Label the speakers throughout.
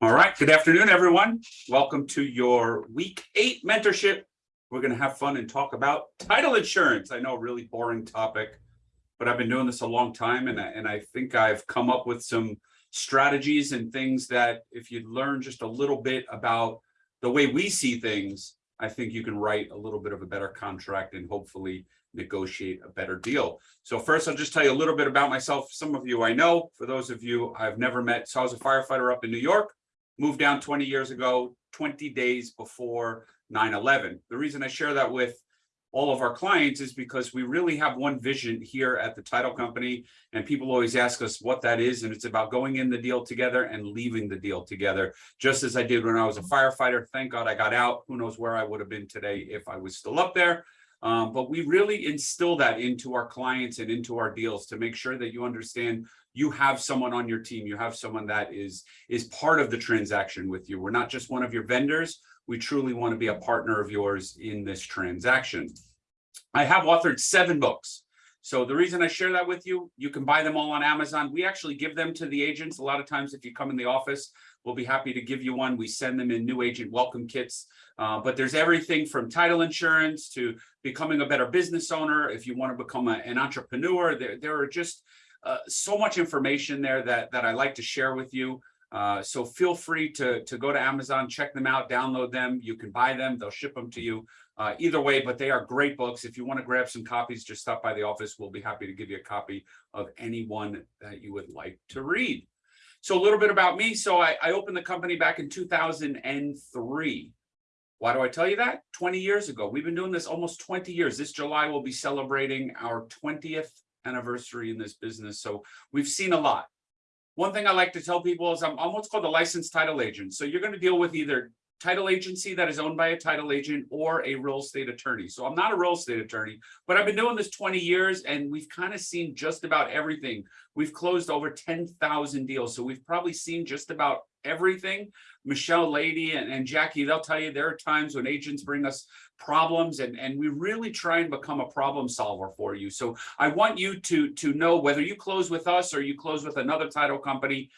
Speaker 1: All right, good afternoon, everyone. Welcome to your week eight mentorship. We're going to have fun and talk about title insurance. I know a really boring topic, but I've been doing this a long time and, I- and I think I've come up with some strategies and things that if you learn just a little bit about the way we see things, I think you can write a little bit of a better contract and hopefully negotiate a better deal. So first, I'll just tell you a little bit about myself. Some of you I know, for those of you I've never met. So I was a firefighter up in New York moved down 20 years ago, 20 days before 9-11. The reason I share that with all of our clients is because we really have one vision here at the title company and people always ask us what that is and it's about going in the deal together and leaving the deal together. Just as I did when I was a firefighter thank God I got out. Who knows where I would have been today if I was still up there? Um, but we really instill that into our clients and into our deals to make sure that you understand you have someone on your team, you have someone that is, is part of the transaction with you. We're not just one of your vendors. We truly want to be a partner of yours in this transaction. I have authored seven books. So the reason I share that with you, you can buy them all on Amazon. We actually give them to the agents. A lot of times if you come in the office, we'll be happy to give you one. We send them in new agent welcome kits. Uh, but there's everything from title insurance to becoming a better business owner. If you want to become a, an entrepreneur, there, there are just uh, so much information there that, that I like to share with you. Uh, so feel free to, to go to Amazon, check them out, download them. You can buy them. They'll ship them to you uh, either way, but they are great books. If you want to grab some copies, just stop by the office. We'll be happy to give you a copy of any one that you would like to read. So a little bit about me. So I, I opened the company back in 2003. Why do I tell you that? 20 years ago. We've been doing this almost 20 years. This July, we'll be celebrating our 20th anniversary in this business. So we've seen a lot. One thing I like to tell people is I'm, I'm what's called a licensed title agent. So you're going to deal with either title agency that is owned by a title agent or a real estate attorney. So I'm not a real estate attorney, but I've been doing this 20 years and we've kind of seen just about everything. We've closed over 10,000 deals. So we've probably seen just about everything. Michelle Lady and, and Jackie, they'll tell you there are times when agents bring us problems and, and we really try and become a problem solver for you. So I want you to, to know whether you close with us or you close with another title company,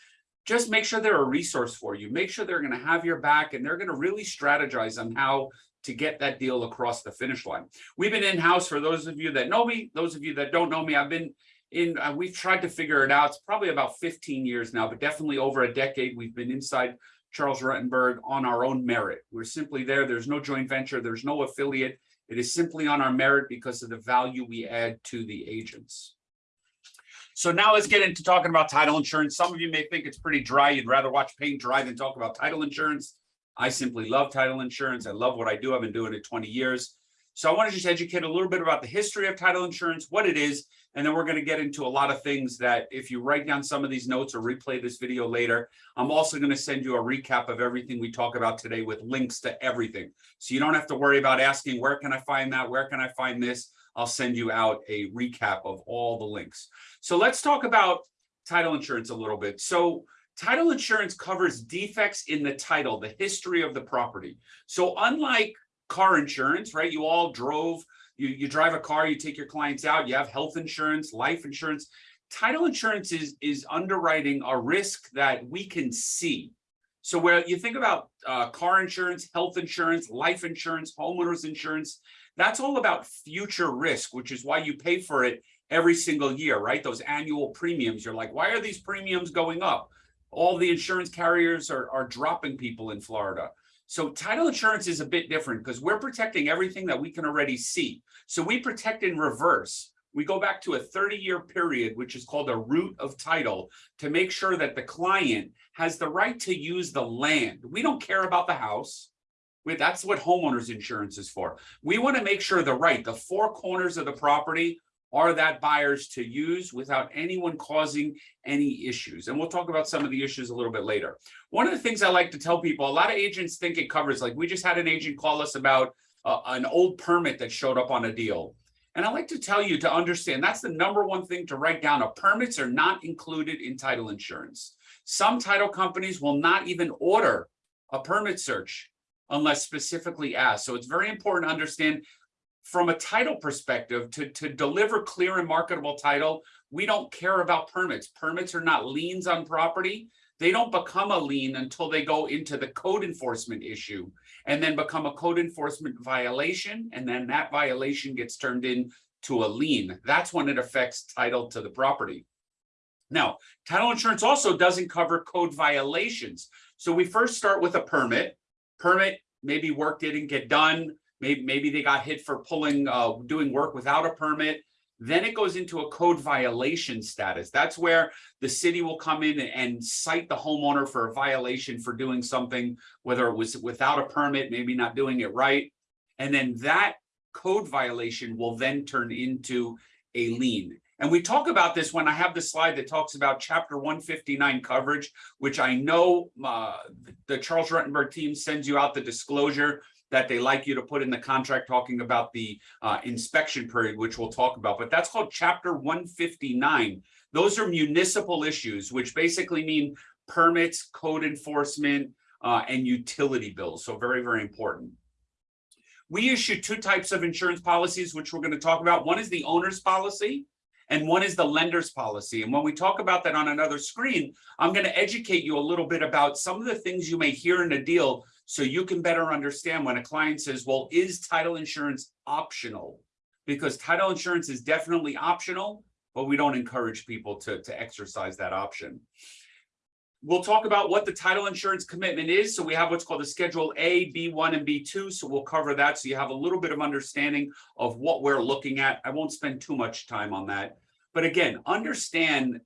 Speaker 1: just make sure they're a resource for you. Make sure they're going to have your back and they're going to really strategize on how to get that deal across the finish line. We've been in-house for those of you that know me, those of you that don't know me, I've been in, uh, we've tried to figure it out. It's probably about 15 years now, but definitely over a decade, we've been inside Charles Rutenberg on our own merit. We're simply there. There's no joint venture. There's no affiliate. It is simply on our merit because of the value we add to the agents. So now let's get into talking about title insurance. Some of you may think it's pretty dry. You'd rather watch paint dry than talk about title insurance. I simply love title insurance. I love what I do. I've been doing it 20 years. So I want to just educate a little bit about the history of title insurance, what it is, and then we're going to get into a lot of things that if you write down some of these notes or replay this video later, I'm also going to send you a recap of everything we talk about today with links to everything. So you don't have to worry about asking, where can I find that? Where can I find this? I'll send you out a recap of all the links. So let's talk about title insurance a little bit. So title insurance covers defects in the title, the history of the property. So unlike car insurance, right? You all drove you, you drive a car, you take your clients out, you have health insurance, life insurance. Title insurance is, is underwriting a risk that we can see. So where you think about uh, car insurance, health insurance, life insurance, homeowners insurance, that's all about future risk, which is why you pay for it every single year, right? Those annual premiums, you're like, why are these premiums going up? All the insurance carriers are, are dropping people in Florida. So title insurance is a bit different because we're protecting everything that we can already see. So we protect in reverse. We go back to a 30 year period, which is called a root of title to make sure that the client has the right to use the land. We don't care about the house. We, that's what homeowners insurance is for. We want to make sure the right, the four corners of the property are that buyers to use without anyone causing any issues. And we'll talk about some of the issues a little bit later. One of the things I like to tell people, a lot of agents think it covers, like we just had an agent call us about uh, an old permit that showed up on a deal. And I like to tell you to understand that's the number one thing to write down. A permits are not included in title insurance. Some title companies will not even order a permit search unless specifically asked. So it's very important to understand from a title perspective, to, to deliver clear and marketable title, we don't care about permits. Permits are not liens on property. They don't become a lien until they go into the code enforcement issue and then become a code enforcement violation. And then that violation gets turned into a lien. That's when it affects title to the property. Now, title insurance also doesn't cover code violations. So we first start with a permit. Permit, maybe work didn't get done. Maybe, maybe they got hit for pulling, uh, doing work without a permit. Then it goes into a code violation status. That's where the city will come in and cite the homeowner for a violation for doing something, whether it was without a permit, maybe not doing it right. And then that code violation will then turn into a lien. And we talk about this when I have the slide that talks about chapter 159 coverage, which I know uh, the Charles Rutenberg team sends you out the disclosure that they like you to put in the contract talking about the uh, inspection period, which we'll talk about, but that's called chapter 159. Those are municipal issues, which basically mean permits, code enforcement, uh, and utility bills. So very, very important. We issue two types of insurance policies, which we're going to talk about. One is the owner's policy, and one is the lender's policy. And when we talk about that on another screen, I'm going to educate you a little bit about some of the things you may hear in a deal so you can better understand when a client says, well, is title insurance optional? Because title insurance is definitely optional, but we don't encourage people to, to exercise that option. We'll talk about what the title insurance commitment is. So we have what's called a Schedule A, B1, and B2. So we'll cover that so you have a little bit of understanding of what we're looking at. I won't spend too much time on that. But again, understand,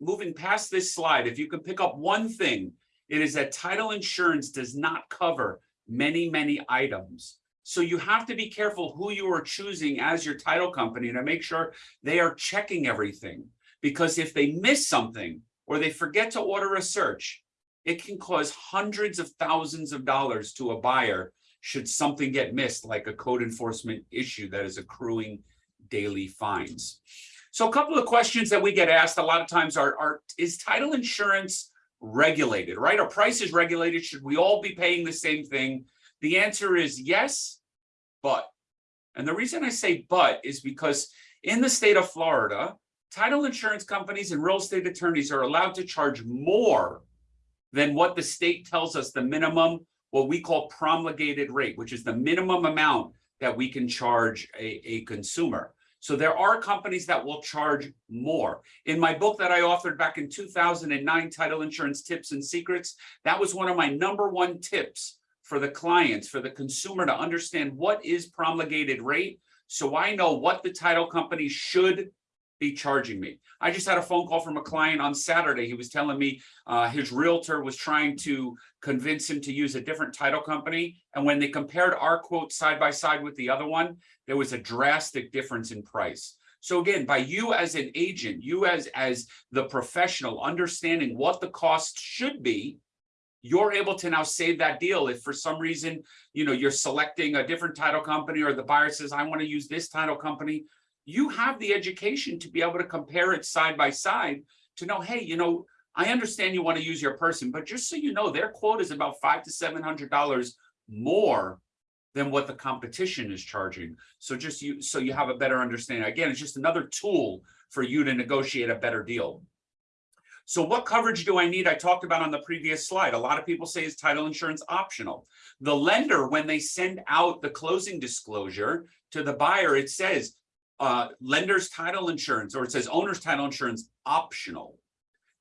Speaker 1: moving past this slide, if you can pick up one thing, it is that title insurance does not cover many, many items. So you have to be careful who you are choosing as your title company to make sure they are checking everything. Because if they miss something, or they forget to order a search, it can cause hundreds of thousands of dollars to a buyer should something get missed, like a code enforcement issue that is accruing daily fines. So a couple of questions that we get asked a lot of times are, are is title insurance regulated, right? Are prices regulated? Should we all be paying the same thing? The answer is yes, but. And the reason I say but is because in the state of Florida, title insurance companies and real estate attorneys are allowed to charge more than what the state tells us the minimum, what we call promulgated rate, which is the minimum amount that we can charge a, a consumer. So there are companies that will charge more. In my book that I authored back in 2009, Title Insurance Tips and Secrets, that was one of my number one tips for the clients, for the consumer to understand what is promulgated rate. So I know what the title company should be charging me. I just had a phone call from a client on Saturday. He was telling me uh, his realtor was trying to convince him to use a different title company. And when they compared our quote side by side with the other one, there was a drastic difference in price. So again, by you as an agent, you as, as the professional understanding what the cost should be, you're able to now save that deal. If for some reason, you know, you're selecting a different title company or the buyer says, I want to use this title company, you have the education to be able to compare it side by side to know, hey, you know, I understand you want to use your person, but just so you know, their quote is about five to seven hundred dollars more than what the competition is charging. So just you, so you have a better understanding. Again, it's just another tool for you to negotiate a better deal. So what coverage do I need? I talked about on the previous slide. A lot of people say is title insurance optional. The lender, when they send out the closing disclosure to the buyer, it says uh, lender's title insurance, or it says owner's title insurance optional.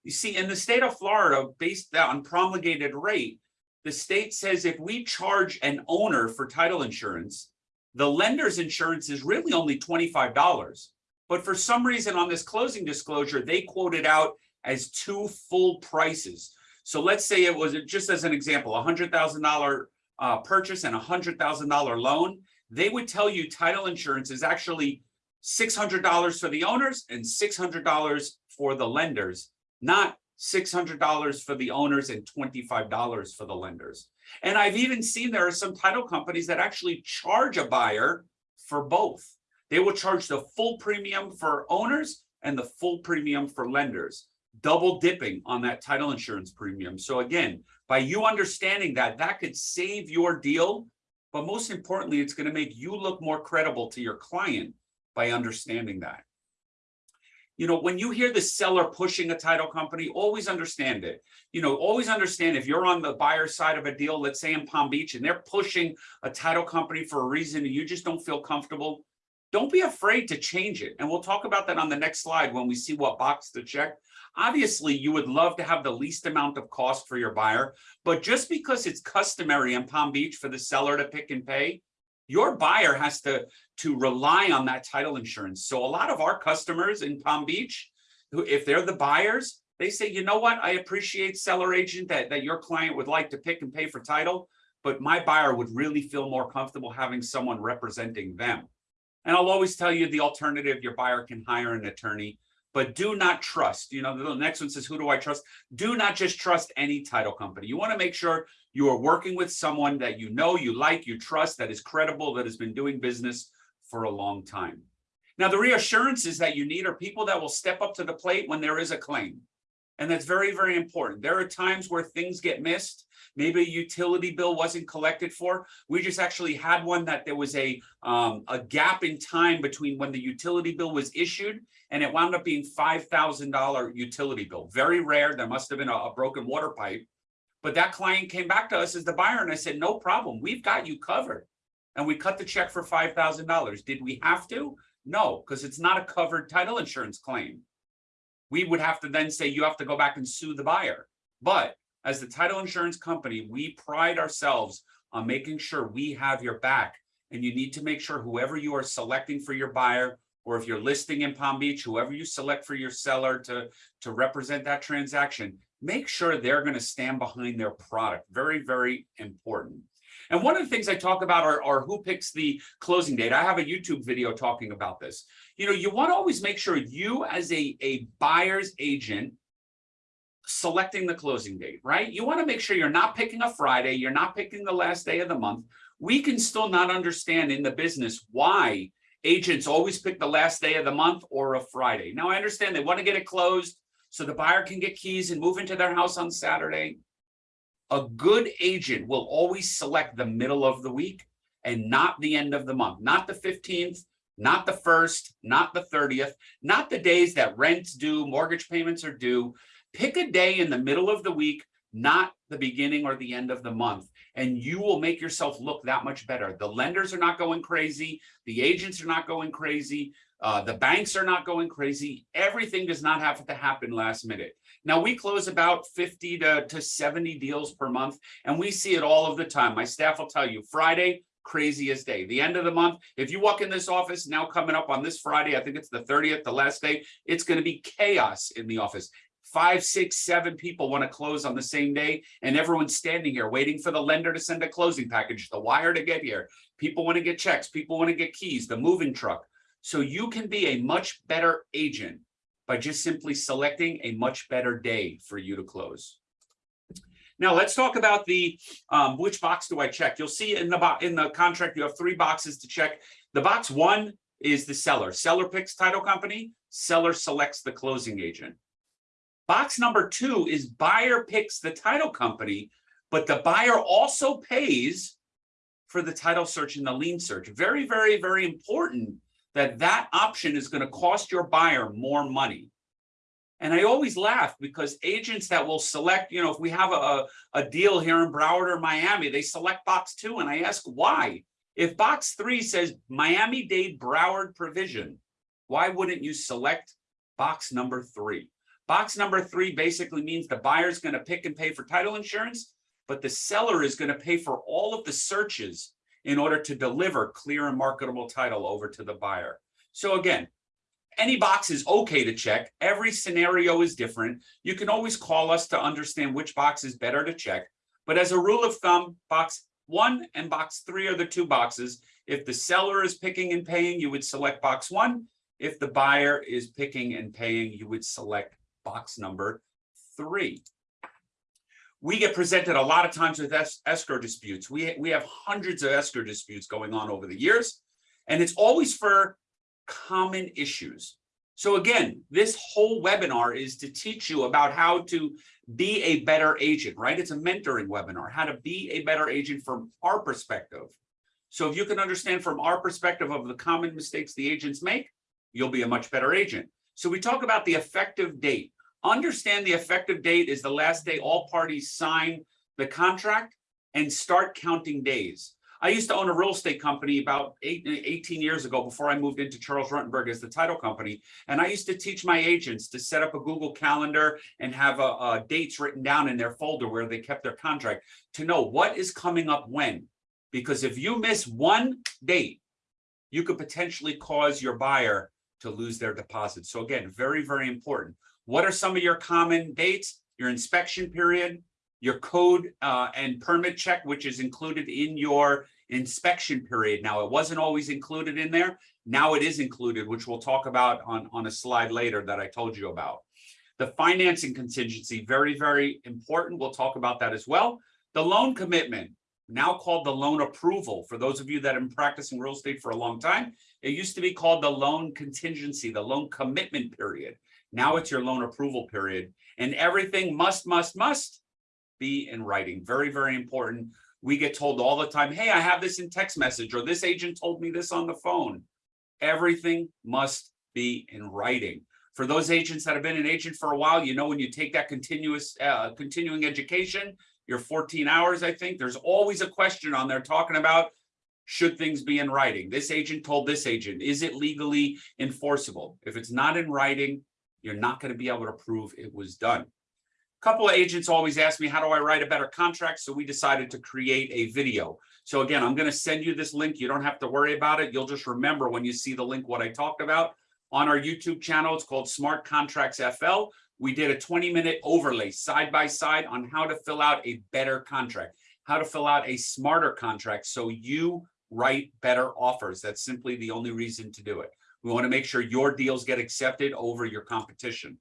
Speaker 1: You see, in the state of Florida, based on promulgated rate, the state says if we charge an owner for title insurance, the lender's insurance is really only $25. But for some reason on this closing disclosure, they quoted out as two full prices. So let's say it was just as an example, a $100,000 uh, purchase and a $100,000 loan. They would tell you title insurance is actually $600 for the owners and $600 for the lenders, not $600 for the owners and $25 for the lenders. And I've even seen there are some title companies that actually charge a buyer for both. They will charge the full premium for owners and the full premium for lenders, double dipping on that title insurance premium. So again, by you understanding that, that could save your deal, but most importantly, it's gonna make you look more credible to your client by understanding that. You know, when you hear the seller pushing a title company, always understand it. You know, always understand if you're on the buyer side of a deal, let's say in Palm Beach, and they're pushing a title company for a reason and you just don't feel comfortable. Don't be afraid to change it. And we'll talk about that on the next slide when we see what box to check. Obviously, you would love to have the least amount of cost for your buyer, but just because it's customary in Palm Beach for the seller to pick and pay, your buyer has to, to rely on that title insurance. So a lot of our customers in Palm Beach, who, if they're the buyers, they say, you know what, I appreciate seller agent that, that your client would like to pick and pay for title, but my buyer would really feel more comfortable having someone representing them. And I'll always tell you the alternative, your buyer can hire an attorney, but do not trust, you know, the next one says, who do I trust? Do not just trust any title company. You want to make sure you are working with someone that you know, you like, you trust, that is credible, that has been doing business for a long time. Now, the reassurances that you need are people that will step up to the plate when there is a claim. And that's very, very important. There are times where things get missed. Maybe a utility bill wasn't collected for. We just actually had one that there was a, um, a gap in time between when the utility bill was issued and it wound up being $5,000 utility bill. Very rare. There must have been a, a broken water pipe. But that client came back to us as the buyer and I said, no problem. We've got you covered. And we cut the check for $5,000. Did we have to? No, because it's not a covered title insurance claim we would have to then say you have to go back and sue the buyer. But as the title insurance company, we pride ourselves on making sure we have your back. And you need to make sure whoever you are selecting for your buyer, or if you're listing in Palm Beach, whoever you select for your seller to, to represent that transaction, make sure they're going to stand behind their product. Very, very important. And one of the things I talk about are, are who picks the closing date. I have a YouTube video talking about this. You know, you want to always make sure you as a, a buyer's agent selecting the closing date, right? You want to make sure you're not picking a Friday, you're not picking the last day of the month. We can still not understand in the business why agents always pick the last day of the month or a Friday. Now, I understand they want to get it closed so the buyer can get keys and move into their house on Saturday a good agent will always select the middle of the week and not the end of the month, not the 15th, not the 1st, not the 30th, not the days that rent's due, mortgage payments are due. Pick a day in the middle of the week, not the beginning or the end of the month, and you will make yourself look that much better. The lenders are not going crazy. The agents are not going crazy. Uh, the banks are not going crazy. Everything does not have to happen last minute. Now we close about 50 to, to 70 deals per month, and we see it all of the time. My staff will tell you Friday, craziest day. The end of the month, if you walk in this office now coming up on this Friday, I think it's the 30th, the last day, it's going to be chaos in the office. Five, six, seven people want to close on the same day, and everyone's standing here waiting for the lender to send a closing package, the wire to get here. People want to get checks, people want to get keys, the moving truck. So you can be a much better agent by just simply selecting a much better day for you to close. Now let's talk about the um, which box do I check. You'll see in the in the contract you have three boxes to check. The box one is the seller. Seller picks title company. Seller selects the closing agent. Box number two is buyer picks the title company, but the buyer also pays for the title search and the lien search. Very, very, very important that that option is going to cost your buyer more money. And I always laugh because agents that will select, you know, if we have a, a deal here in Broward or Miami, they select box two. And I ask why? If box three says Miami-Dade Broward provision, why wouldn't you select box number three? Box number three basically means the buyer's going to pick and pay for title insurance, but the seller is going to pay for all of the searches in order to deliver clear and marketable title over to the buyer. So again, any box is okay to check. Every scenario is different. You can always call us to understand which box is better to check. But as a rule of thumb, box one and box three are the two boxes. If the seller is picking and paying, you would select box one. If the buyer is picking and paying, you would select box number three we get presented a lot of times with es escrow disputes. We, we have hundreds of escrow disputes going on over the years, and it's always for common issues. So again, this whole webinar is to teach you about how to be a better agent, right? It's a mentoring webinar, how to be a better agent from our perspective. So if you can understand from our perspective of the common mistakes the agents make, you'll be a much better agent. So we talk about the effective date. Understand the effective date is the last day all parties sign the contract and start counting days. I used to own a real estate company about eight, 18 years ago before I moved into Charles Rutenberg as the title company. And I used to teach my agents to set up a Google Calendar and have uh, uh, dates written down in their folder where they kept their contract to know what is coming up when. Because if you miss one date, you could potentially cause your buyer to lose their deposit. So again, very, very important. What are some of your common dates? Your inspection period, your code uh, and permit check, which is included in your inspection period. Now, it wasn't always included in there. Now it is included, which we'll talk about on, on a slide later that I told you about. The financing contingency, very, very important. We'll talk about that as well. The loan commitment, now called the loan approval. For those of you that have been practicing real estate for a long time, it used to be called the loan contingency, the loan commitment period. Now it's your loan approval period and everything must, must, must be in writing. Very, very important. We get told all the time, hey, I have this in text message or this agent told me this on the phone. Everything must be in writing. For those agents that have been an agent for a while, you know, when you take that continuous, uh, continuing education, your 14 hours, I think, there's always a question on there talking about should things be in writing? This agent told this agent, is it legally enforceable? If it's not in writing, you're not going to be able to prove it was done A couple of agents always ask me, how do I write a better contract? So we decided to create a video. So again, I'm going to send you this link. You don't have to worry about it. You'll just remember when you see the link what I talked about. On our YouTube channel, it's called Smart Contracts FL. We did a 20 minute overlay side by side on how to fill out a better contract, how to fill out a smarter contract so you write better offers. That's simply the only reason to do it. We want to make sure your deals get accepted over your competition.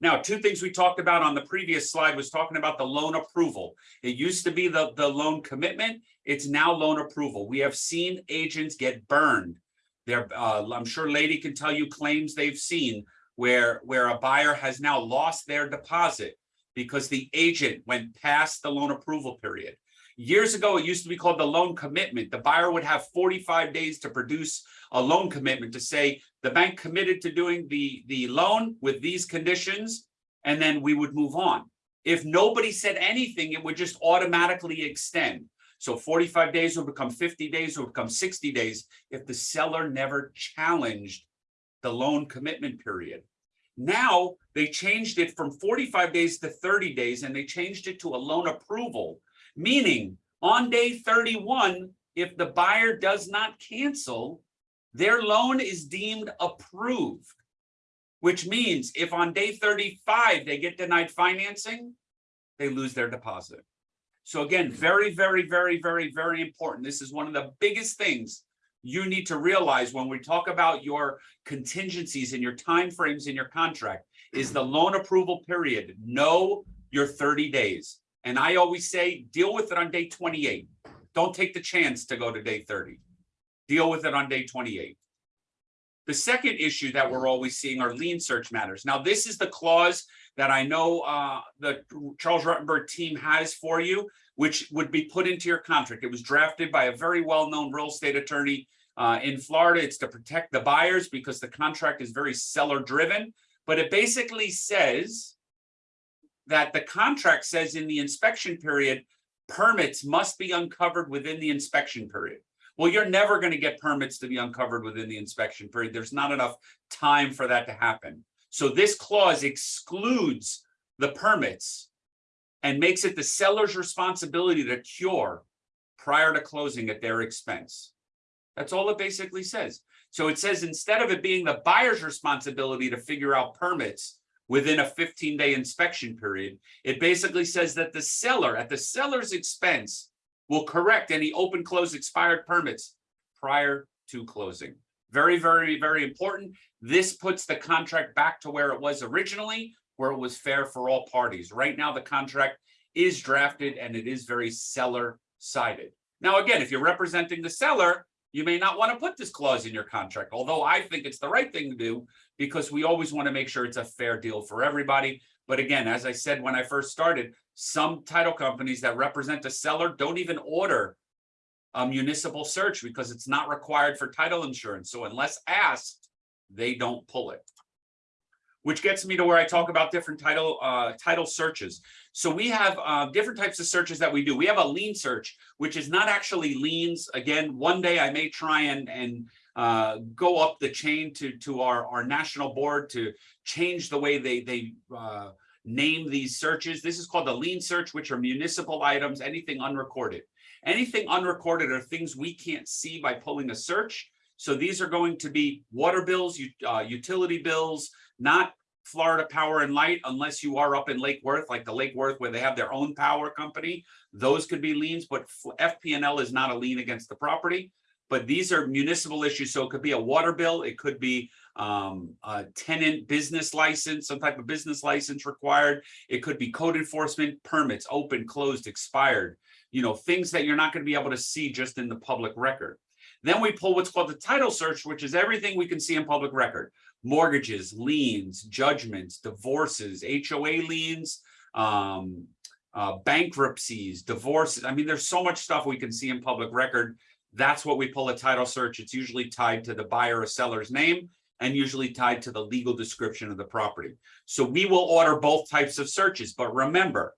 Speaker 1: Now, two things we talked about on the previous slide was talking about the loan approval. It used to be the, the loan commitment. It's now loan approval. We have seen agents get burned. There, uh, I'm sure Lady can tell you claims they've seen where, where a buyer has now lost their deposit because the agent went past the loan approval period. Years ago, it used to be called the loan commitment. The buyer would have 45 days to produce a loan commitment to say the bank committed to doing the, the loan with these conditions, and then we would move on. If nobody said anything, it would just automatically extend. So 45 days would become 50 days, will become 60 days if the seller never challenged the loan commitment period. Now they changed it from 45 days to 30 days and they changed it to a loan approval Meaning on day 31, if the buyer does not cancel, their loan is deemed approved, which means if on day 35 they get denied financing, they lose their deposit. So again, very, very, very, very, very important. This is one of the biggest things you need to realize when we talk about your contingencies and your timeframes in your contract is the loan approval period. Know your 30 days. And I always say, deal with it on day 28. Don't take the chance to go to day 30. Deal with it on day 28. The second issue that we're always seeing are lien search matters. Now, this is the clause that I know uh, the Charles Rutenberg team has for you, which would be put into your contract. It was drafted by a very well-known real estate attorney uh, in Florida. It's to protect the buyers because the contract is very seller driven. But it basically says that the contract says in the inspection period, permits must be uncovered within the inspection period. Well, you're never going to get permits to be uncovered within the inspection period. There's not enough time for that to happen. So this clause excludes the permits and makes it the seller's responsibility to cure prior to closing at their expense. That's all it basically says. So it says instead of it being the buyer's responsibility to figure out permits, within a 15 day inspection period. It basically says that the seller at the seller's expense will correct any open close expired permits prior to closing. Very, very, very important. This puts the contract back to where it was originally, where it was fair for all parties. Right now, the contract is drafted and it is very seller sided. Now, again, if you're representing the seller, you may not want to put this clause in your contract, although I think it's the right thing to do because we always want to make sure it's a fair deal for everybody. But again, as I said when I first started, some title companies that represent a seller don't even order a municipal search because it's not required for title insurance. So unless asked, they don't pull it. which gets me to where I talk about different title, uh, title searches. So we have, uh, different types of searches that we do. We have a lien search, which is not actually liens. Again, one day I may try and, and, uh, go up the chain to, to our, our national board to change the way they, they, uh, name these searches. This is called the lien search, which are municipal items, anything unrecorded. Anything unrecorded are things we can't see by pulling a search. So these are going to be water bills, uh, utility bills, not Florida Power and Light unless you are up in Lake Worth, like the Lake Worth where they have their own power company. Those could be liens, but FP&L is not a lien against the property. But these are municipal issues, so it could be a water bill, it could be um, a tenant business license, some type of business license required. It could be code enforcement permits, open, closed, expired, you know, things that you're not gonna be able to see just in the public record. Then we pull what's called the title search, which is everything we can see in public record. Mortgages, liens, judgments, divorces, HOA liens, um, uh, bankruptcies, divorces. I mean, there's so much stuff we can see in public record. That's what we pull a title search. It's usually tied to the buyer or seller's name and usually tied to the legal description of the property. So we will order both types of searches, but remember,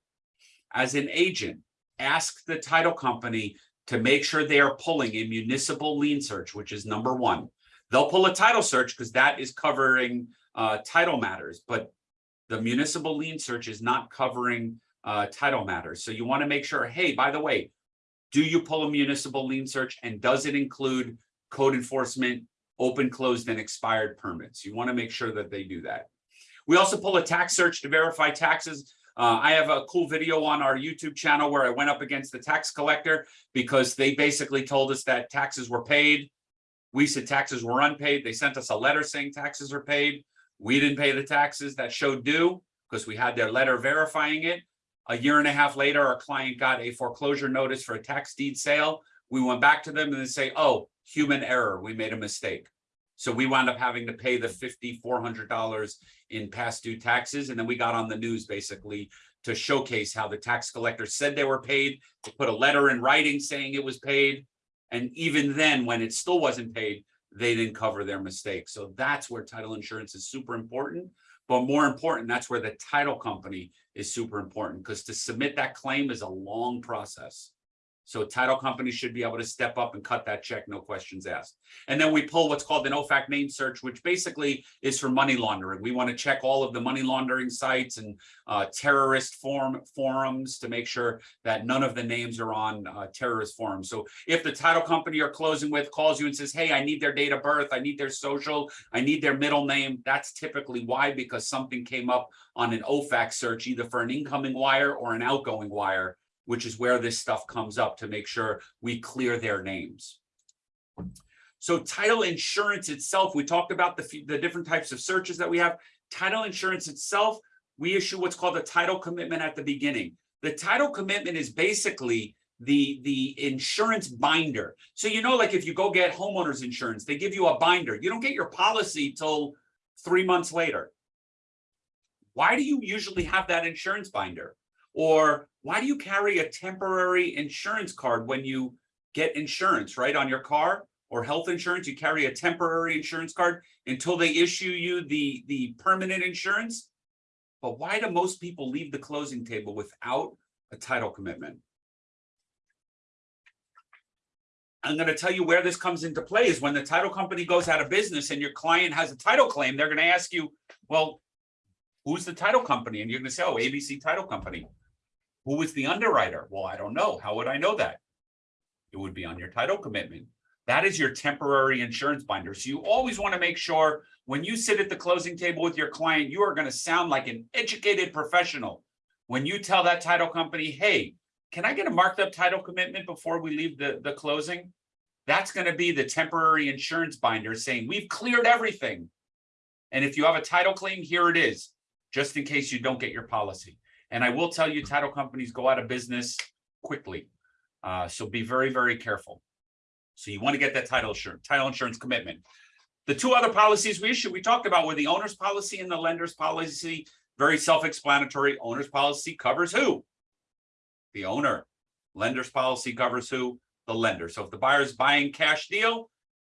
Speaker 1: as an agent, ask the title company to make sure they are pulling a municipal lien search, which is number one. They'll pull a title search because that is covering uh title matters, but the municipal lien search is not covering uh title matters. So you want to make sure, hey, by the way, do you pull a municipal lien search and does it include code enforcement, open, closed, and expired permits? You want to make sure that they do that. We also pull a tax search to verify taxes. Uh, I have a cool video on our YouTube channel where I went up against the tax collector because they basically told us that taxes were paid. We said taxes were unpaid. They sent us a letter saying taxes are paid. We didn't pay the taxes that showed due because we had their letter verifying it. A year and a half later, our client got a foreclosure notice for a tax deed sale. We went back to them and they say, oh, human error, we made a mistake. So we wound up having to pay the fifty-four hundred dollars in past due taxes. And then we got on the news basically to showcase how the tax collector said they were paid, to put a letter in writing saying it was paid. And even then, when it still wasn't paid, they didn't cover their mistake. So that's where title insurance is super important. But more important, that's where the title company is super important because to submit that claim is a long process. So title companies should be able to step up and cut that check, no questions asked. And then we pull what's called an OFAC name search, which basically is for money laundering. We want to check all of the money laundering sites and uh, terrorist form forums to make sure that none of the names are on uh, terrorist forums. So if the title company you're closing with calls you and says, hey, I need their date of birth, I need their social, I need their middle name, that's typically why, because something came up on an OFAC search, either for an incoming wire or an outgoing wire which is where this stuff comes up to make sure we clear their names. So title insurance itself, we talked about the, the different types of searches that we have. Title insurance itself, we issue what's called a title commitment at the beginning. The title commitment is basically the, the insurance binder. So you know, like if you go get homeowners insurance, they give you a binder. You don't get your policy till three months later. Why do you usually have that insurance binder? Or why do you carry a temporary insurance card when you get insurance, right? On your car or health insurance, you carry a temporary insurance card until they issue you the, the permanent insurance. But why do most people leave the closing table without a title commitment? I'm going to tell you where this comes into play is when the title company goes out of business and your client has a title claim, they're going to ask you, well, who's the title company? And you're going to say, oh, ABC Title Company. Who was the underwriter? Well, I don't know. How would I know that? It would be on your title commitment. That is your temporary insurance binder. So you always want to make sure when you sit at the closing table with your client, you are going to sound like an educated professional. When you tell that title company, hey, can I get a marked up title commitment before we leave the, the closing? That's going to be the temporary insurance binder saying we've cleared everything. And if you have a title claim, here it is, just in case you don't get your policy. And I will tell you, title companies go out of business quickly. Uh, so be very, very careful. So you want to get that title insurance, title insurance commitment. The two other policies we issued, we talked about were the owner's policy and the lender's policy. Very self-explanatory. Owner's policy covers who? The owner. Lender's policy covers who? The lender. So if the buyer is buying cash deal,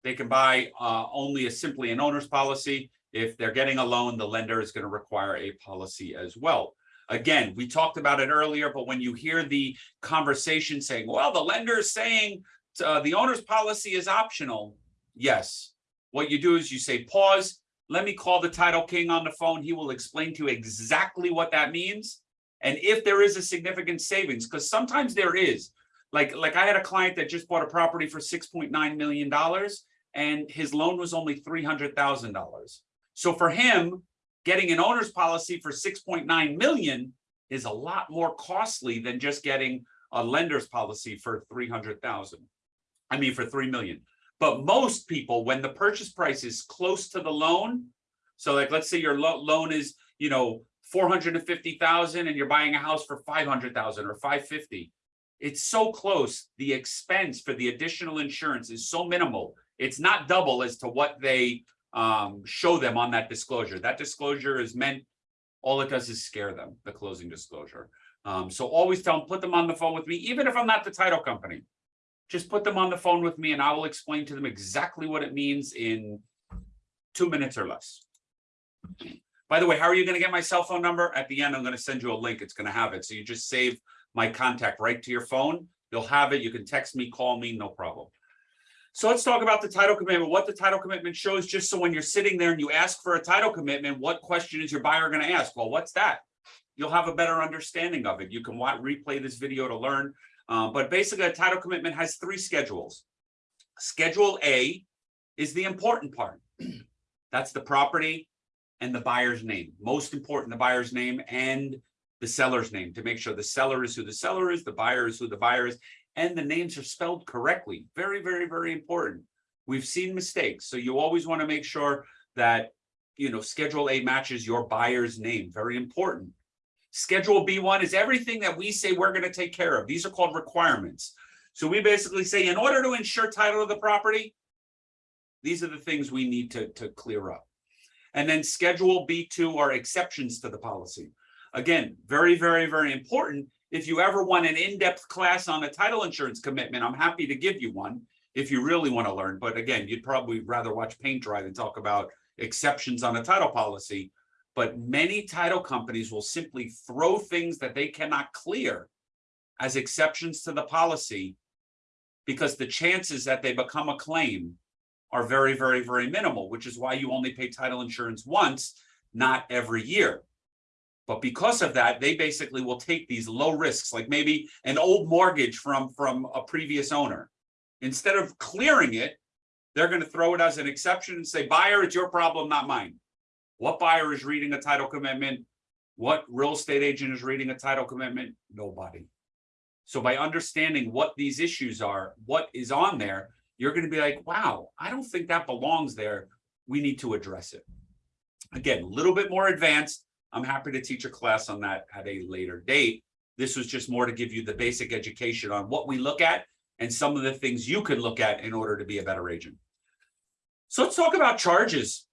Speaker 1: they can buy uh, only a simply an owner's policy. if they're getting a loan, the lender is going to require a policy as well. Again, we talked about it earlier, but when you hear the conversation saying, well, the lender is saying uh, the owner's policy is optional. Yes, what you do is you say, pause, let me call the title king on the phone. He will explain to you exactly what that means. And if there is a significant savings, because sometimes there is, like, like I had a client that just bought a property for $6.9 million and his loan was only $300,000. So for him, getting an owner's policy for 6.9 million is a lot more costly than just getting a lender's policy for 300,000. I mean, for 3 million. But most people, when the purchase price is close to the loan, so like, let's say your lo loan is, you know, 450,000 and you're buying a house for 500,000 or 550. It's so close. The expense for the additional insurance is so minimal. It's not double as to what they um, show them on that disclosure. That disclosure is meant, all it does is scare them, the closing disclosure. Um, so always tell them, put them on the phone with me, even if I'm not the title company. Just put them on the phone with me and I will explain to them exactly what it means in two minutes or less. By the way, how are you going to get my cell phone number? At the end, I'm going to send you a link. It's going to have it. So you just save my contact right to your phone. You'll have it. You can text me, call me, no problem. So let's talk about the title commitment, what the title commitment shows, just so when you're sitting there and you ask for a title commitment, what question is your buyer going to ask? Well, what's that? You'll have a better understanding of it. You can watch, replay this video to learn. Uh, but basically, a title commitment has three schedules. Schedule A is the important part. That's the property and the buyer's name. Most important, the buyer's name and the seller's name to make sure the seller is who the seller is, the buyer is who the buyer is, and the names are spelled correctly. Very, very, very important. We've seen mistakes. So you always want to make sure that, you know, Schedule A matches your buyer's name. Very important. Schedule B1 is everything that we say we're going to take care of. These are called requirements. So we basically say, in order to ensure title of the property, these are the things we need to, to clear up. And then Schedule B2 are exceptions to the policy. Again, very, very, very important if you ever want an in-depth class on a title insurance commitment, I'm happy to give you one if you really want to learn. But again, you'd probably rather watch paint dry than talk about exceptions on a title policy. But many title companies will simply throw things that they cannot clear as exceptions to the policy because the chances that they become a claim are very, very, very minimal, which is why you only pay title insurance once, not every year. But because of that, they basically will take these low risks, like maybe an old mortgage from, from a previous owner. Instead of clearing it, they're going to throw it as an exception and say, buyer, it's your problem, not mine. What buyer is reading a title commitment? What real estate agent is reading a title commitment? Nobody. So by understanding what these issues are, what is on there, you're going to be like, wow, I don't think that belongs there. We need to address it. Again, a little bit more advanced, I'm happy to teach a class on that at a later date. This was just more to give you the basic education on what we look at and some of the things you can look at in order to be a better agent. So let's talk about charges.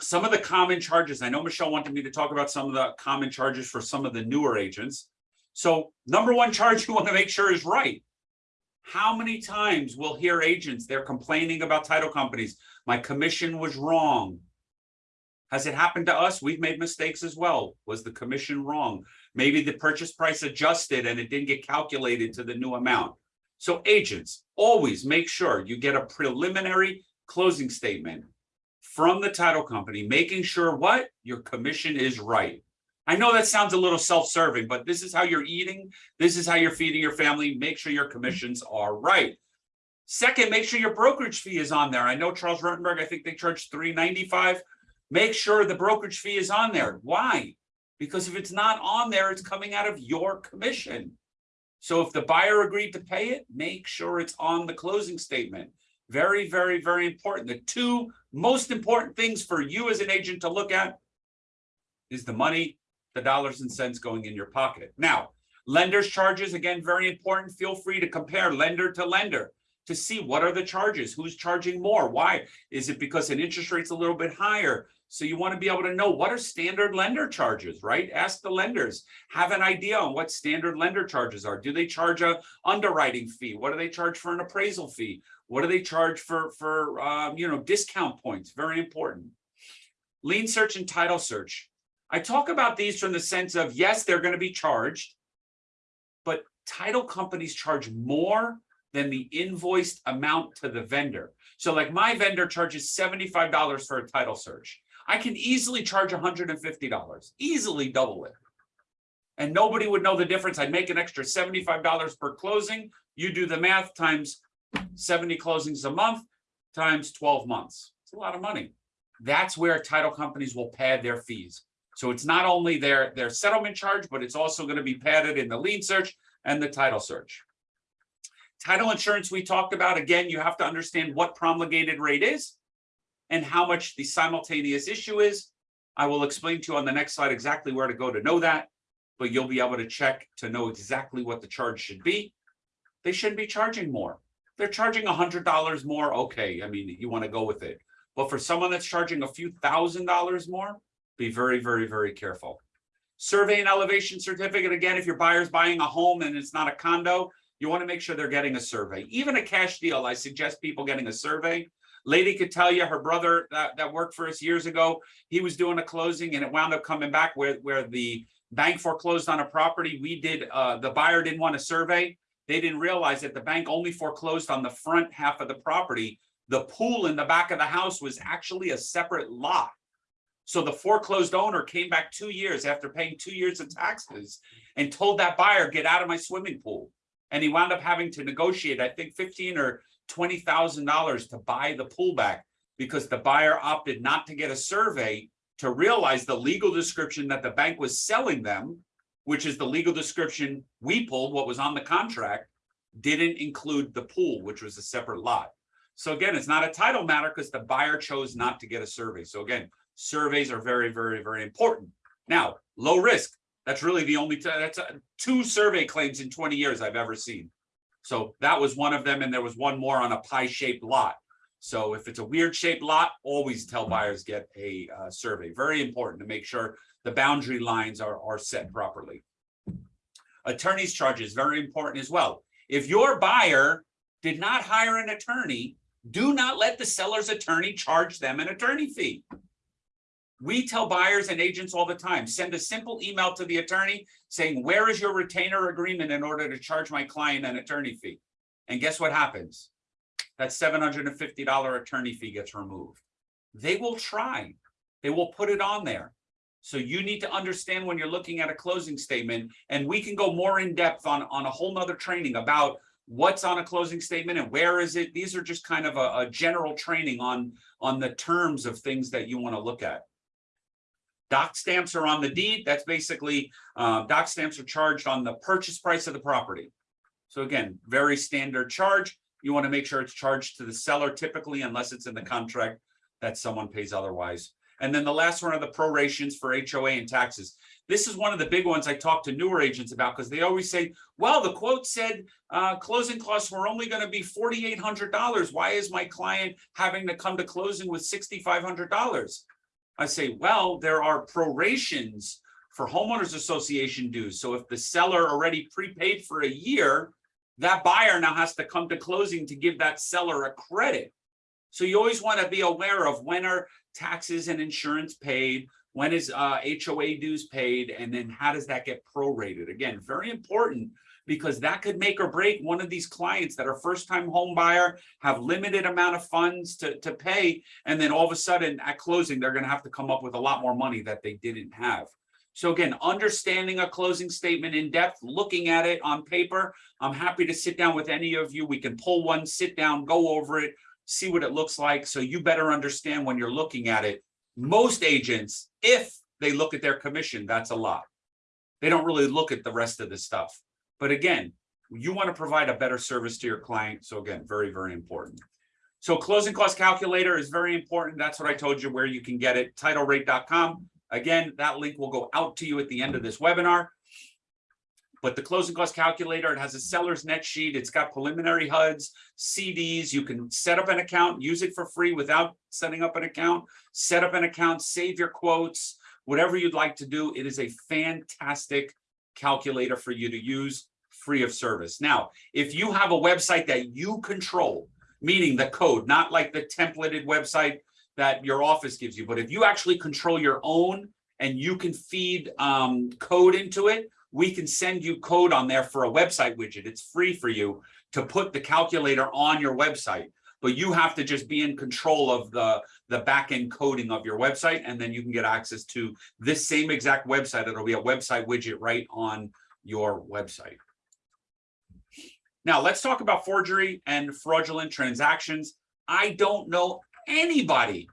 Speaker 1: Some of the common charges. I know Michelle wanted me to talk about some of the common charges for some of the newer agents. So number one charge you want to make sure is right. How many times we'll hear agents, they're complaining about title companies. My commission was wrong. Has it happened to us? We've made mistakes as well. Was the commission wrong? Maybe the purchase price adjusted and it didn't get calculated to the new amount. So agents, always make sure you get a preliminary closing statement from the title company, making sure what your commission is right. I know that sounds a little self-serving, but this is how you're eating. This is how you're feeding your family. Make sure your commissions are right. Second, make sure your brokerage fee is on there. I know Charles Rutenberg, I think they charge 395 Make sure the brokerage fee is on there. Why? Because if it's not on there, it's coming out of your commission. So if the buyer agreed to pay it, make sure it's on the closing statement. Very, very, very important. The two most important things for you as an agent to look at is the money, the dollars and cents going in your pocket. Now, lender's charges, again, very important. Feel free to compare lender to lender to see what are the charges, who's charging more, why? Is it because an interest rate's a little bit higher? So you want to be able to know what are standard lender charges, right? Ask the lenders, have an idea on what standard lender charges are. Do they charge a underwriting fee? What do they charge for an appraisal fee? What do they charge for, for um, you know, discount points? Very important. lien search and title search. I talk about these from the sense of, yes, they're gonna be charged. But title companies charge more than the invoiced amount to the vendor. So like my vendor charges seventy-five dollars for a title search. I can easily charge hundred and fifty dollars, easily double it. And nobody would know the difference. I'd make an extra seventy-five dollars per closing. You do the math times seventy closings a month times twelve months. It's a lot of money. That's where title companies will pad their fees. So it's not only their, their settlement charge, but it's also going to be padded in the lien search and the title search. Title insurance we talked about, again, you have to understand what promulgated rate is and how much the simultaneous issue is. I will explain to you on the next slide exactly where to go to know that, but you'll be able to check to know exactly what the charge should be. They shouldn't be charging more. They're charging a hundred dollars more. Okay, I mean, you want to go with it. But for someone that's charging a few thousand dollars more, be very, very, very careful. Survey and elevation certificate, again, if your buyer's buying a home and it's not a condo, you want to make sure they're getting a survey. Even a cash deal, I suggest people getting a survey. Lady could tell you her brother that, that worked for us years ago, he was doing a closing and it wound up coming back where, where the bank foreclosed on a property. We did, uh, the buyer didn't want a survey. They didn't realize that the bank only foreclosed on the front half of the property. The pool in the back of the house was actually a separate lot. So the foreclosed owner came back two years after paying two years of taxes and told that buyer, get out of my swimming pool. And he wound up having to negotiate, I think fifteen or twenty thousand dollars to buy the pool back because the buyer opted not to get a survey to realize the legal description that the bank was selling them, which is the legal description we pulled, what was on the contract, didn't include the pool, which was a separate lot. So again, it's not a title matter because the buyer chose not to get a survey. So again, surveys are very, very, very important. Now, low risk, that's really the only, that's uh, two survey claims in twenty years I've ever seen. So that was one of them, and there was one more on a pie-shaped lot. So if it's a weird shaped lot, always tell buyers get a uh, survey. Very important to make sure the boundary lines are, are set properly. Attorney's charges, very important as well. If your buyer did not hire an attorney, do not let the seller's attorney charge them an attorney fee. We tell buyers and agents all the time, send a simple email to the attorney saying, where is your retainer agreement in order to charge my client an attorney fee? And guess what happens? That seven hundred and fifty dollar attorney fee gets removed. They will try. They will put it on there. So you need to understand when you're looking at a closing statement, and we can go more in depth on, on a whole nother training about what's on a closing statement and where is it? These are just kind of a, a general training on, on the terms of things that you want to look at. Doc stamps are on the deed. That's basically, uh, doc stamps are charged on the purchase price of the property. So again, very standard charge. You want to make sure it's charged to the seller typically unless it's in the contract that someone pays otherwise. And then the last one are the prorations for HOA and taxes. This is one of the big ones I talk to newer agents about because they always say, well, the quote said uh, closing costs were only going to be $4,800. Why is my client having to come to closing with $6,500? I say, well, there are prorations for homeowners association dues. So if the seller already prepaid for a year, that buyer now has to come to closing to give that seller a credit. So you always want to be aware of when are taxes and insurance paid, when is uh, HOA dues paid, and then how does that get prorated? Again, very important because that could make or break one of these clients that are first time home buyer, have limited amount of funds to, to pay. And then all of a sudden at closing, they're gonna have to come up with a lot more money that they didn't have. So again, understanding a closing statement in depth, looking at it on paper. I'm happy to sit down with any of you. We can pull one, sit down, go over it, see what it looks like. So you better understand when you're looking at it. Most agents, if they look at their commission, that's a lot. They don't really look at the rest of the stuff. But again, you want to provide a better service to your client. So again, very, very important. So closing cost calculator is very important. That's what I told you where you can get it, titlerate.com. Again, that link will go out to you at the end of this webinar. But the closing cost calculator, it has a seller's net sheet. It's got preliminary HUDs, CDs. You can set up an account, use it for free without setting up an account, set up an account, save your quotes, whatever you'd like to do. It is a fantastic calculator for you to use free of service. Now, if you have a website that you control, meaning the code, not like the templated website, that your office gives you, but if you actually control your own and you can feed um code into it, we can send you code on there for a website widget. It's free for you to put the calculator on your website. But you have to just be in control of the the back end coding of your website, and then you can get access to this same exact website. It'll be a website widget right on your website. Now, let's talk about forgery and fraudulent transactions. I don't know anybody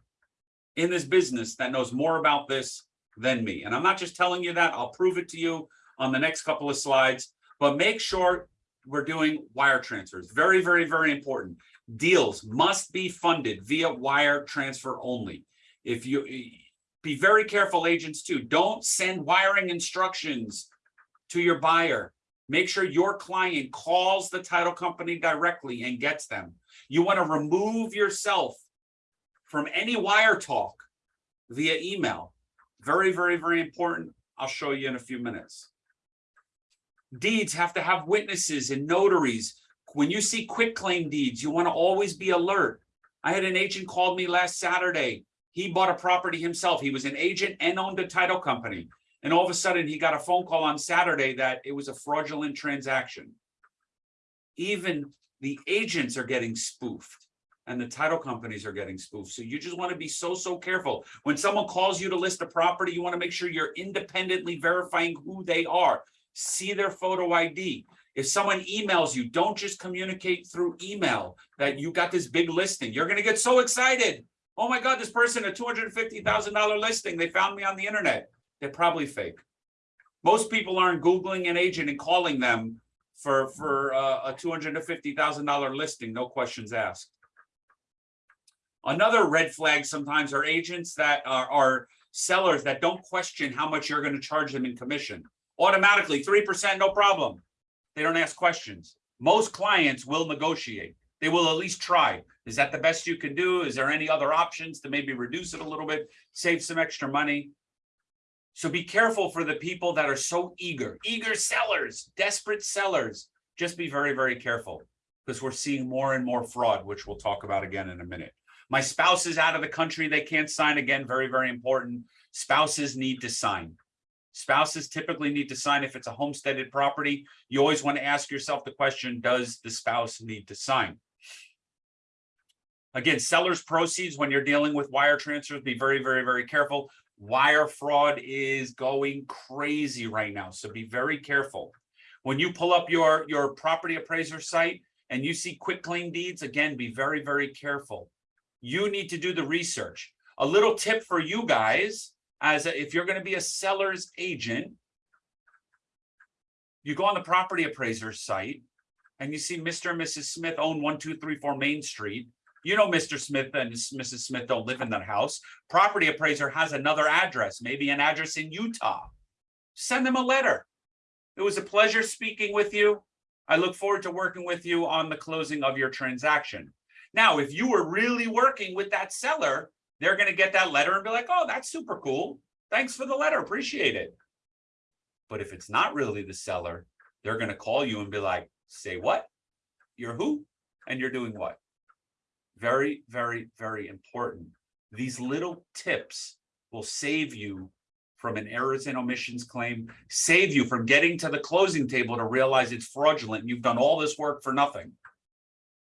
Speaker 1: in this business that knows more about this than me. And I'm not just telling you that, I'll prove it to you on the next couple of slides, but make sure we're doing wire transfers. Very, very, very important. Deals must be funded via wire transfer only. If you eh, be very careful, agents too, don't send wiring instructions to your buyer. Make sure your client calls the title company directly and gets them. You want to remove yourself from any wire talk via email. Very, very, very important. I'll show you in a few minutes. Deeds have to have witnesses and notaries. When you see quitclaim deeds, you want to always be alert. I had an agent called me last Saturday. He bought a property himself. He was an agent and owned a title company. And all of a sudden he got a phone call on Saturday that it was a fraudulent transaction. Even the agents are getting spoofed and the title companies are getting spoofed. So you just want to be so, so careful. When someone calls you to list a property, you want to make sure you're independently verifying who they are. See their photo ID. If someone emails you, don't just communicate through email that you got this big listing. You're going to get so excited. Oh my God, this person, a $250,000 listing. They found me on the internet. They're probably fake. Most people aren't Googling an agent and calling them for, for uh, a $250,000 listing, no questions asked. Another red flag sometimes are agents that are, are sellers that don't question how much you're going to charge them in commission. Automatically, 3%, no problem. They don't ask questions. Most clients will negotiate. They will at least try. Is that the best you can do? Is there any other options to maybe reduce it a little bit, save some extra money? So be careful for the people that are so eager, eager sellers, desperate sellers. Just be very, very careful because we're seeing more and more fraud, which we'll talk about again in a minute. My spouse is out of the country. They can't sign again. Very, very important. Spouses need to sign. Spouses typically need to sign if it's a homesteaded property. You always want to ask yourself the question, does the spouse need to sign? Again, seller's proceeds when you're dealing with wire transfers, be very, very, very careful. Wire fraud is going crazy right now, so be very careful. When you pull up your, your property appraiser site and you see quitclaim deeds, again, be very, very careful. You need to do the research. A little tip for you guys, as a, if you're going to be a seller's agent, you go on the property appraiser site and you see Mr. and Mrs. Smith own 1234 Main Street. You know, Mr. Smith and Mrs. Smith don't live in that house. Property appraiser has another address, maybe an address in Utah. Send them a letter. It was a pleasure speaking with you. I look forward to working with you on the closing of your transaction. Now, if you were really working with that seller, they're going to get that letter and be like, oh, that's super cool. Thanks for the letter. Appreciate it. But if it's not really the seller, they're going to call you and be like, say what? You're who? And you're doing what? Very, very, very important. These little tips will save you from an errors and omissions claim, save you from getting to the closing table to realize it's fraudulent. And you've done all this work for nothing.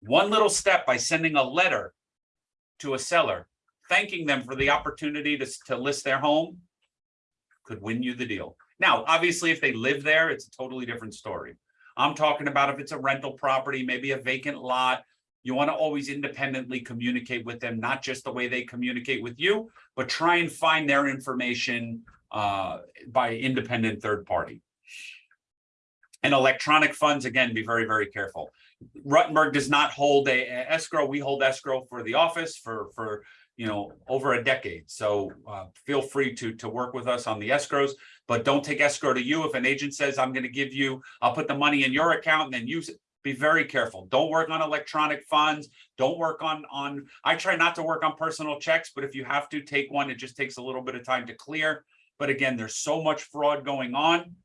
Speaker 1: One little step by sending a letter to a seller, thanking them for the opportunity to, to list their home could win you the deal. Now, obviously, if they live there, it's a totally different story. I'm talking about if it's a rental property, maybe a vacant lot, you want to always independently communicate with them, not just the way they communicate with you, but try and find their information uh, by independent third party. And electronic funds, again, be very, very careful. Rutenberg does not hold a, a escrow. We hold escrow for the office for, for you know, over a decade. So uh, feel free to, to work with us on the escrows, but don't take escrow to you. If an agent says, I'm going to give you, I'll put the money in your account and then use it, be very careful. Don't work on electronic funds. Don't work on, on, I try not to work on personal checks, but if you have to take one, it just takes a little bit of time to clear. But again, there's so much fraud going on.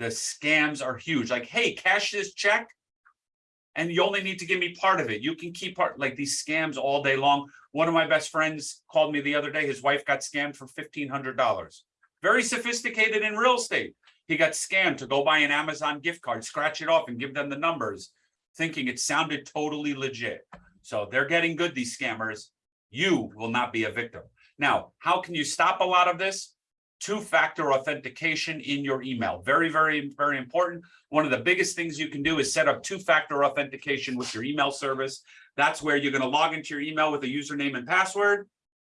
Speaker 1: The scams are huge. Like, hey, cash this check And you only need to give me part of it. You can keep part, like these scams all day long. One of my best friends called me the other day. His wife got scammed for fifteen hundred dollars. Very sophisticated in real estate. He got scammed to go buy an Amazon gift card, scratch it off and give them the numbers, thinking it sounded totally legit. So they're getting good, these scammers. You will not be a victim. Now, how can you stop a lot of this? Two-factor authentication in your email. Very, very, very important. One of the biggest things you can do is set up two-factor authentication with your email service. That's where you're going to log into your email with a username and password.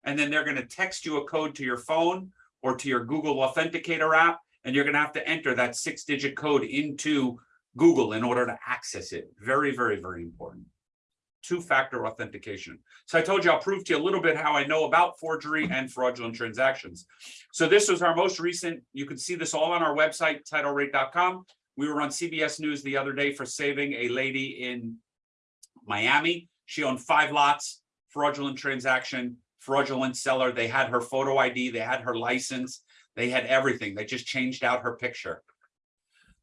Speaker 1: And then they're going to text you a code to your phone or to your Google Authenticator app. And you're going to have to enter that six-digit code into Google in order to access it. Very, very, very important two-factor authentication. So I told you I'll prove to you a little bit how I know about forgery and fraudulent transactions. So this was our most recent, you can see this all on our website, titlerate.com. We were on CBS News the other day for saving a lady in Miami. She owned five lots, fraudulent transaction, fraudulent seller. They had her photo ID, they had her license, they had everything. They just changed out her picture.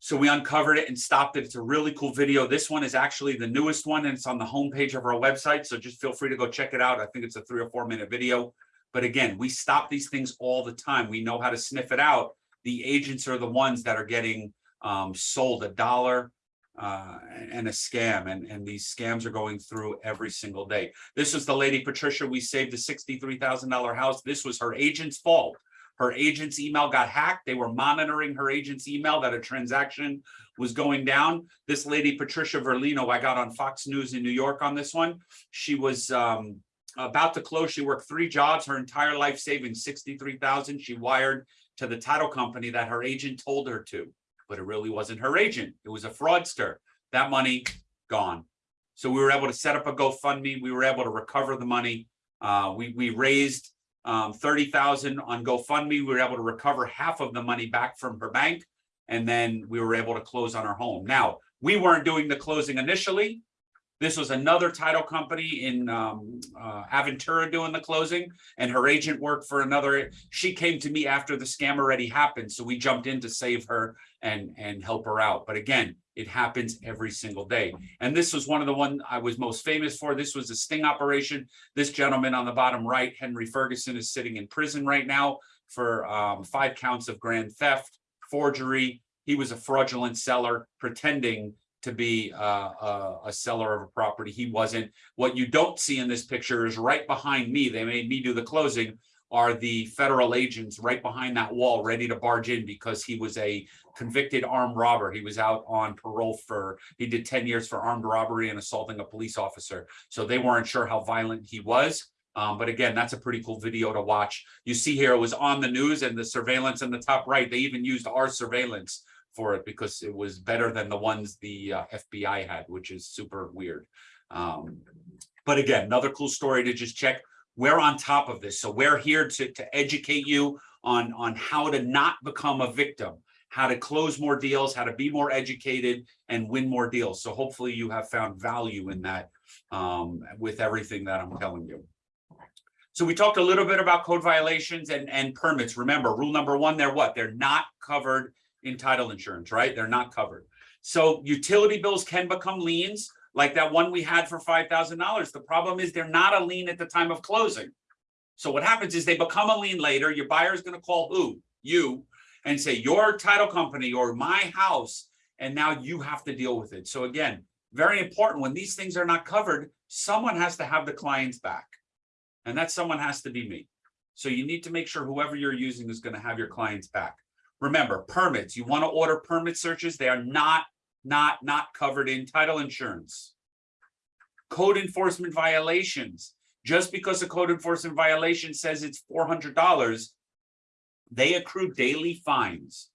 Speaker 1: So we uncovered it and stopped it. It's a really cool video. This one is actually the newest one and it's on the homepage of our website. So just feel free to go check it out. I think it's a three or four minute video. But again, we stop these things all the time. We know how to sniff it out. The agents are the ones that are getting um, sold a dollar uh, and a scam. And, and these scams are going through every single day. This is the lady Patricia. We saved a $63,000 house. This was her agent's fault. Her agent's email got hacked. They were monitoring her agent's email that a transaction was going down. This lady, Patricia Verlino, I got on Fox News in New York on this one. She was um, about to close. She worked three jobs, her entire life saving 63,000. She wired to the title company that her agent told her to, but it really wasn't her agent. It was a fraudster. That money gone. So we were able to set up a GoFundMe. We were able to recover the money. Uh, we, we raised um, 30,000 on GoFundMe. We were able to recover half of the money back from her bank. And then we were able to close on our home. Now, we weren't doing the closing initially. This was another title company in um, uh, Aventura doing the closing and her agent worked for another. She came to me after the scam already happened. So we jumped in to save her and, and help her out. But again, it happens every single day. And this was one of the one I was most famous for. This was a sting operation. This gentleman on the bottom right, Henry Ferguson, is sitting in prison right now for um, five counts of grand theft, forgery. He was a fraudulent seller pretending to be uh, a, a seller of a property. He wasn't. What you don't see in this picture is right behind me. They made me do the closing are the federal agents right behind that wall ready to barge in because he was a convicted armed robber. He was out on parole for, he did 10 years for armed robbery and assaulting a police officer. So they weren't sure how violent he was. Um, but again, that's a pretty cool video to watch. You see here, it was on the news and the surveillance in the top right, they even used our surveillance for it because it was better than the ones the uh, FBI had, which is super weird. Um, but again, another cool story to just check we're on top of this. So we're here to, to educate you on, on how to not become a victim, how to close more deals, how to be more educated and win more deals. So hopefully you have found value in that um, with everything that I'm telling you. So we talked a little bit about code violations and, and permits. Remember, rule number one, they're what? They're not covered in title insurance, right? They're not covered. So utility bills can become liens like that one we had for $5,000. The problem is they're not a lien at the time of closing. So what happens is they become a lien later. Your buyer is going to call who? You and say your title company or my house. And now you have to deal with it. So again, very important when these things are not covered, someone has to have the clients back. And that someone has to be me. So you need to make sure whoever you're using is going to have your clients back. Remember, permits, you want to order permit searches. They are not not, not covered in title insurance. Code enforcement violations. Just because a code enforcement violation says it's $400, they accrue daily fines.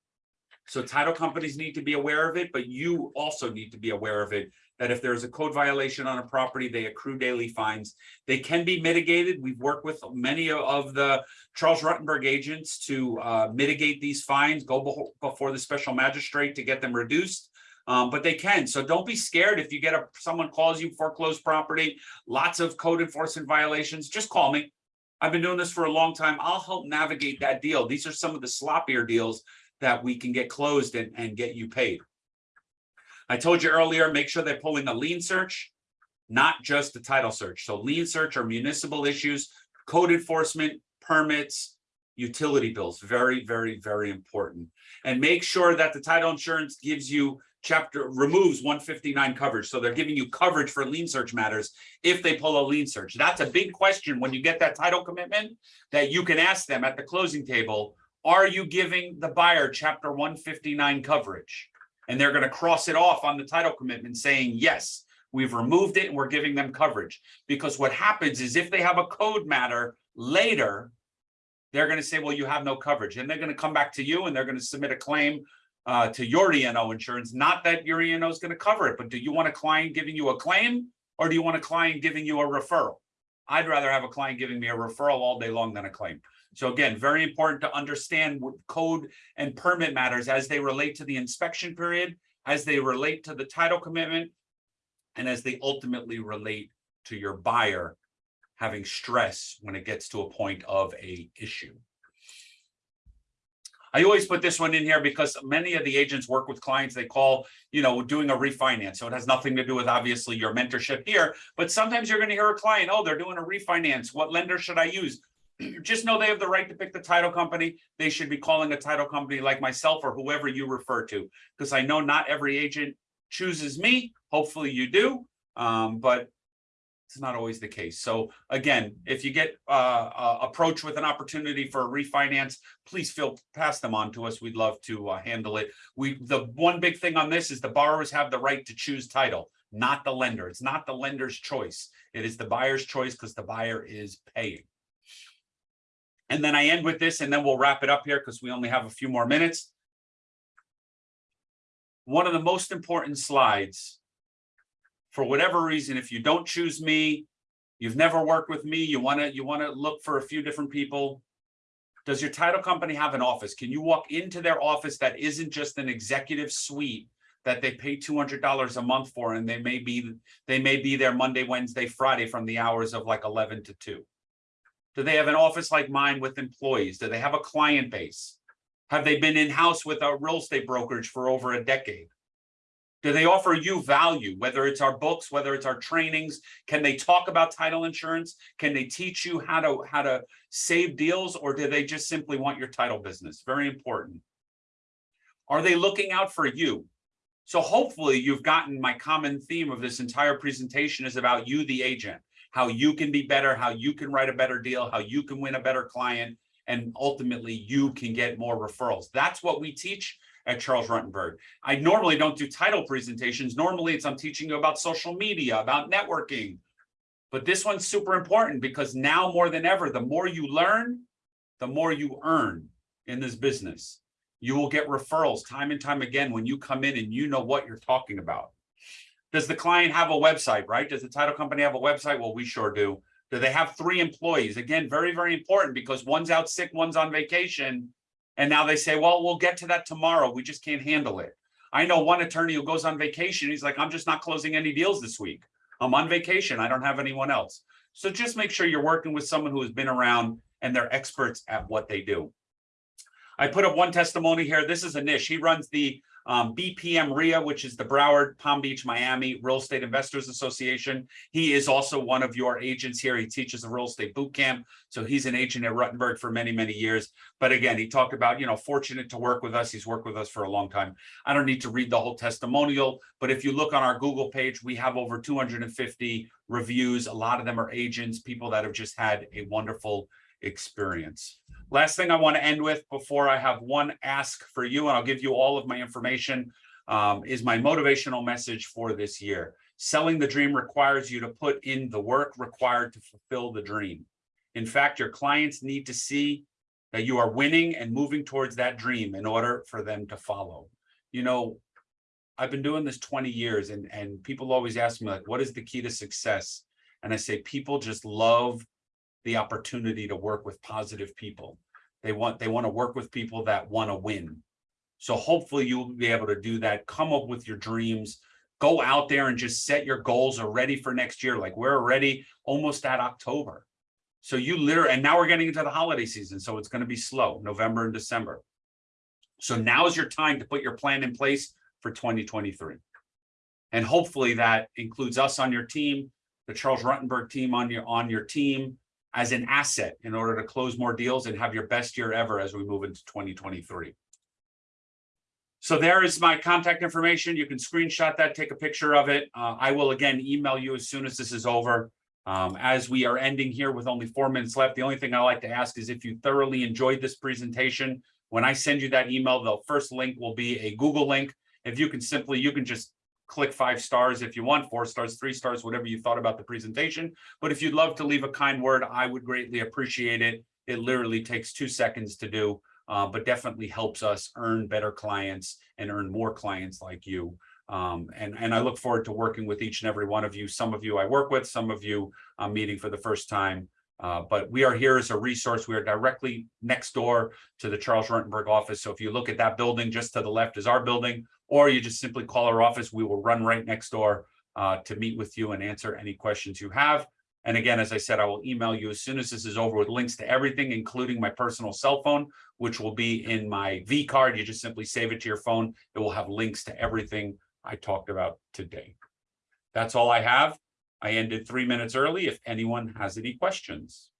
Speaker 1: So title companies need to be aware of it, but you also need to be aware of it, that if there's a code violation on a property, they accrue daily fines. They can be mitigated. We've worked with many of the Charles Rutenberg agents to uh, mitigate these fines, go before the special magistrate to get them reduced um, but they can. So don't be scared if you get a someone calls you foreclosed property, lots of code enforcement violations, just call me. I've been doing this for a long time. I'll help navigate that deal. These are some of the sloppier deals that we can get closed and, and get you paid. I told you earlier, make sure they're pulling a lien search, not just a title search. So lien search are municipal issues, code enforcement, permits, utility bills, very, very, very important. And make sure that the title insurance gives you chapter, removes one fifty-nine coverage. So they're giving you coverage for lien search matters if they pull a lien search. That's a big question when you get that title commitment that you can ask them at the closing table. Are you giving the buyer chapter one fifty-nine coverage? And they're gonna cross it off on the title commitment saying, yes, we've removed it and we're giving them coverage. Because what happens is if they have a code matter later, they're gonna say, well, you have no coverage. And they're gonna come back to you and they're gonna submit a claim uh, to your E and O insurance, not that your E and O is gonna cover it, but do you want a client giving you a claim? Or do you want a client giving you a referral? I'd rather have a client giving me a referral all day long than a claim. So again, very important to understand what code and permit matters as they relate to the inspection period, as they relate to the title commitment, and as they ultimately relate to your buyer having stress when it gets to a point of a issue. I always put this one in here because many of the agents work with clients they call, you know, doing a refinance. So it has nothing to do with obviously your mentorship here, but sometimes you're going to hear a client, oh, they're doing a refinance. What lender should I use? Just know they have the right to pick the title company. They should be calling a title company like myself or whoever you refer to, because I know not every agent chooses me. Hopefully you do. Um, but it's not always the case. So again, if you get uh, uh approached with an opportunity for a refinance, please feel pass them on to us. We'd love to uh, handle it. We the one big thing on this is the borrowers have the right to choose title, not the lender. It's not the lender's choice. It is the buyer's choice because the buyer is paying. And then I end with this and then we'll wrap it up here because we only have a few more minutes. One of the most important slides for whatever reason, if you don't choose me, you've never worked with me, you want to you want to look for a few different people. Does your title company have an office? Can you walk into their office that isn't just an executive suite that they pay $200 a month for and they may be they may be there Monday, Wednesday, Friday from the hours of like 11 to 2? Do they have an office like mine with employees? Do they have a client base? Have they been in-house with a real estate brokerage for over a decade? Do they offer you value, whether it's our books, whether it's our trainings? Can they talk about title insurance? Can they teach you how to how to save deals or do they just simply want your title business? Very important. Are they looking out for you? So hopefully you've gotten my common theme of this entire presentation is about you, the agent, how you can be better, how you can write a better deal, how you can win a better client, and ultimately you can get more referrals. That's what we teach at Charles Rutenberg. I normally don't do title presentations. Normally it's I'm teaching you about social media, about networking. But this one's super important because now more than ever, the more you learn, the more you earn in this business. You will get referrals time and time again when you come in and you know what you're talking about. Does the client have a website, right? Does the title company have a website? Well, we sure do. Do they have three employees? Again, very, very important because one's out sick, one's on vacation. And now they say, well, we'll get to that tomorrow. We just can't handle it. I know one attorney who goes on vacation. He's like, I'm just not closing any deals this week. I'm on vacation. I don't have anyone else. So just make sure you're working with someone who has been around and they're experts at what they do. I put up one testimony here. This is a niche. He runs the um, BPM RIA, which is the Broward, Palm Beach, Miami Real Estate Investors Association. He is also one of your agents here. He teaches a real estate boot camp. So he's an agent at Rutenberg for many, many years. But again, he talked about, you know, fortunate to work with us. He's worked with us for a long time. I don't need to read the whole testimonial, but if you look on our Google page, we have over 250 reviews. A lot of them are agents, people that have just had a wonderful experience. Last thing I want to end with before I have one ask for you, and I'll give you all of my information, um, is my motivational message for this year. Selling the dream requires you to put in the work required to fulfill the dream. In fact, your clients need to see that you are winning and moving towards that dream in order for them to follow. You know, I've been doing this 20 years and, and people always ask me like, what is the key to success? And I say, people just love the opportunity to work with positive people. They want they want to work with people that want to win. So hopefully you'll be able to do that. Come up with your dreams. Go out there and just set your goals already for next year. Like we're already almost at October. So you literally, and now we're getting into the holiday season. So it's going to be slow, November and December. So now is your time to put your plan in place for 2023. And hopefully that includes us on your team, the Charles Rutenberg team on your, on your team as an asset in order to close more deals and have your best year ever as we move into twenty twenty-three. So there is my contact information. You can screenshot that, take a picture of it. Uh, I will again email you as soon as this is over. Um, as we are ending here with only four minutes left, the only thing I like to ask is if you thoroughly enjoyed this presentation, when I send you that email, the first link will be a Google link. If you can simply, you can just click five stars if you want, four stars, three stars, whatever you thought about the presentation. But if you'd love to leave a kind word, I would greatly appreciate it. It literally takes two seconds to do, uh, but definitely helps us earn better clients and earn more clients like you. Um, and, and I look forward to working with each and every one of you. Some of you I work with, some of you I'm meeting for the first time. Uh, but we are here as a resource. We are directly next door to the Charles Rutenberg office. So if you look at that building, just to the left is our building, or you just simply call our office, we will run right next door uh, to meet with you and answer any questions you have. And again, as I said, I will email you as soon as this is over with links to everything, including my personal cell phone, which will be in my V card. You just simply save it to your phone. It will have links to everything I talked about today. That's all I have. I ended three minutes early if anyone has any questions.